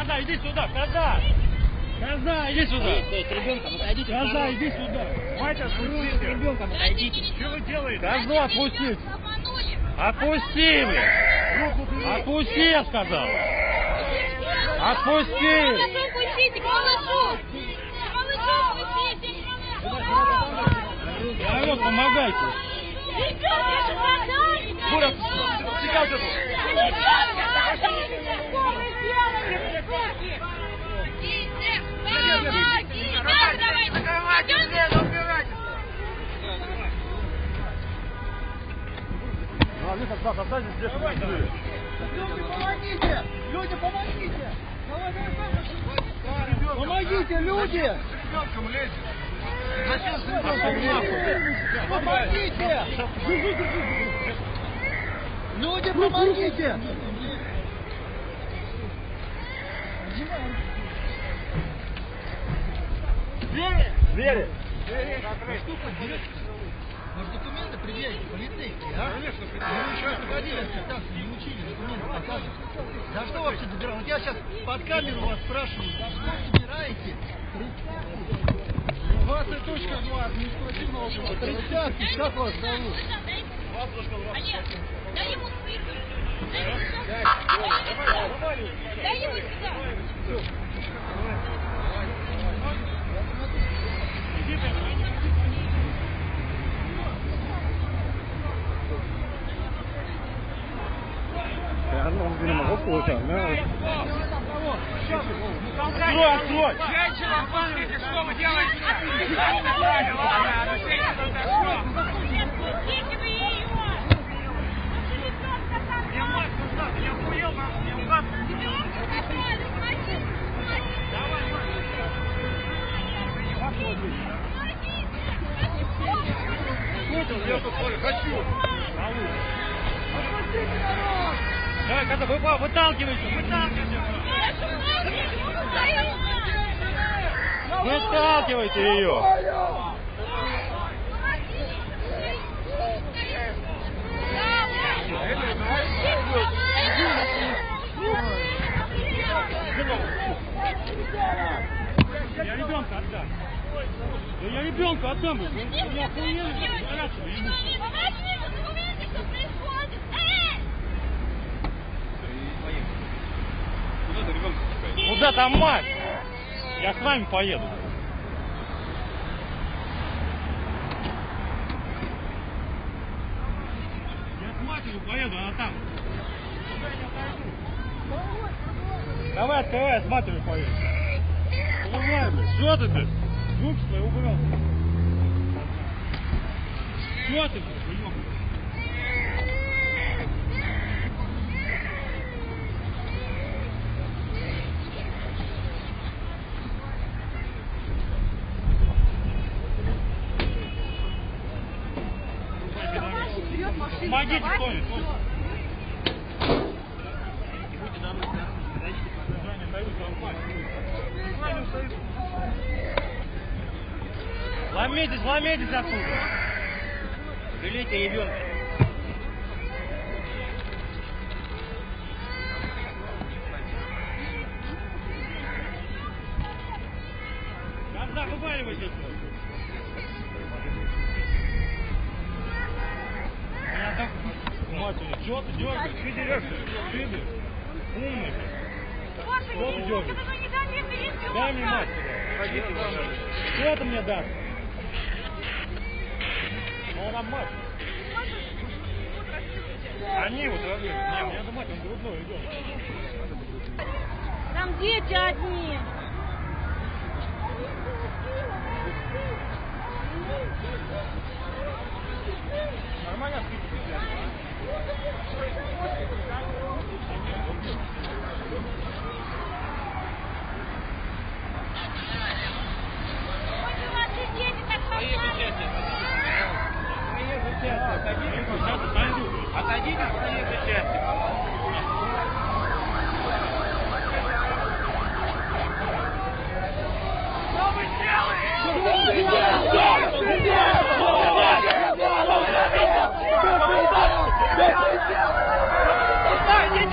Коза, иди сюда, коза! Коза, иди сюда! Стой, с ребенком отойдите. Коза, иди сюда! Мать, С отпустите! ребенком отойдите. Что вы делаете? Козу отпустить! Отпусти, блядь! Отпусти, я сказал! Отпусти! Малышу пустите, малышу! Малышу пустите! Я вот, помогайте! Ребенка, это Ну, Алиса, да, останься здесь. Люди, помогите! Люди, помогите! Давай, давай, давай. Помогите, люди! Помогите! Люди, помогите! Двери! Может, документы предъявите, полицейские, а? Конечно, предъявите. Вы еще ходили в квитанцию, не учили, документы показывать. За что вообще добираете? Вот я сейчас под камеру вас спрашиваю, за что собираете? Представьте. 20.2 административного округа. Представьте, как вас зовут? Олег, дай ему сыр. Дай ему сюда. Он, руку получал, да? Открой, открой! Женщина, смотрите, что вы делаете? Я мать назад, я охуел, я Я! Давай, когда вы, выталкивайте, выталкивайте! Выталкивайте ее! Я ребенка отдам. Да я ребенка отдам. Вы не ты ребенка пускаешь? Куда там мать? Я с вами поеду. Я с матерью поеду, она там. Давай, открывай, я с матерью поеду. Давай, что ты, блядь? Руки свои убрал. Что ты, блядь, Помогите кто-нибудь. Ломитесь, ломитесь отсюда. Жалейте ребенка. Когда вываливайтесь. Что ты дергаешь? Ты дерешься? Ты, блядь, умный, блядь. Что ты дергаешь? Дай мне мать сюда. Что ты мне дашь? Ну, она мать. Они вот родили. Не, мне надо мать, он грудной идет. Там дети одни.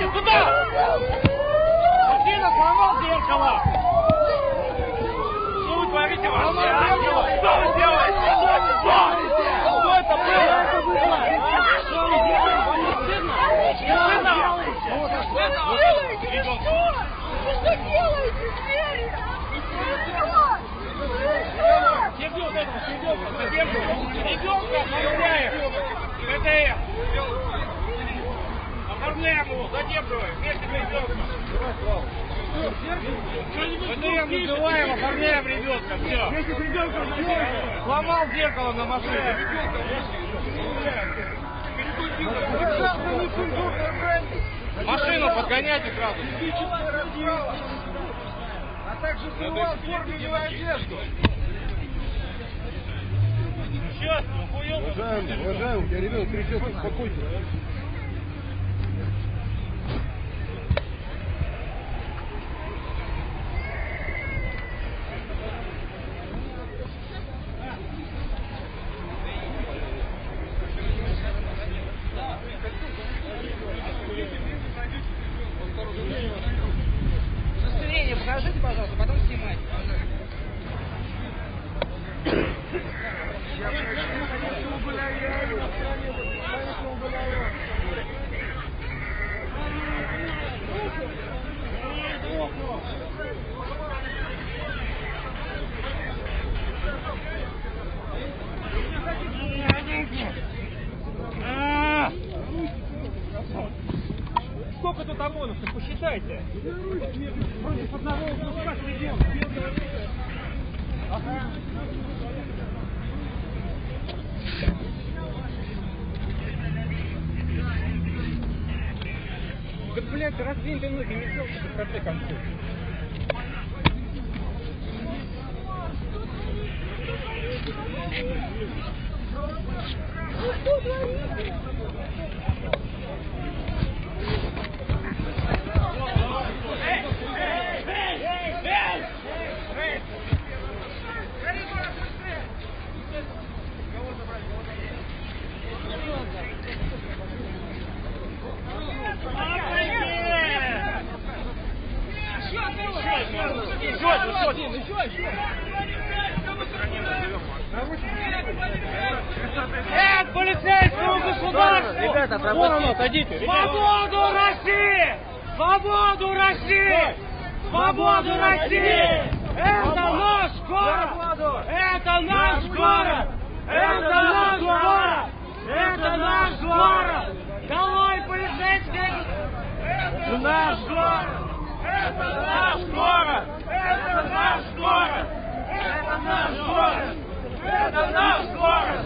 Иди сюда! Афина, сломал зеркало! Что вы творите вообще, ангелы? Что вы делаете? Что? Что это было? Что вы делаете? Вам не стыдно? Не стыдно? Что вы делаете? Вы что делаете? КТФ называем, оформляем ребенка. Все. Вместе с ребенком Сломал зеркало на машине. Машину подгоняйте сразу. А также срывал форменную одежду. Сейчас, охуел. Уважаемый, уважаемый, у тебя ребенок кричит, успокойтесь. Сколько тут ОМОНовцев, посчитайте. Против одного куска ребенка. Да, блядь, раздвинь ты ноги, не сделай, в конце концов. Нет Вон оно, садите! Свободу России! Свободу России! Свободу России! Это наш город! Это наш город! Это наш город! Это наш город! Долой полицейских! Это наш город! Это наш город! Это наш город! Это наш город! Это наш город!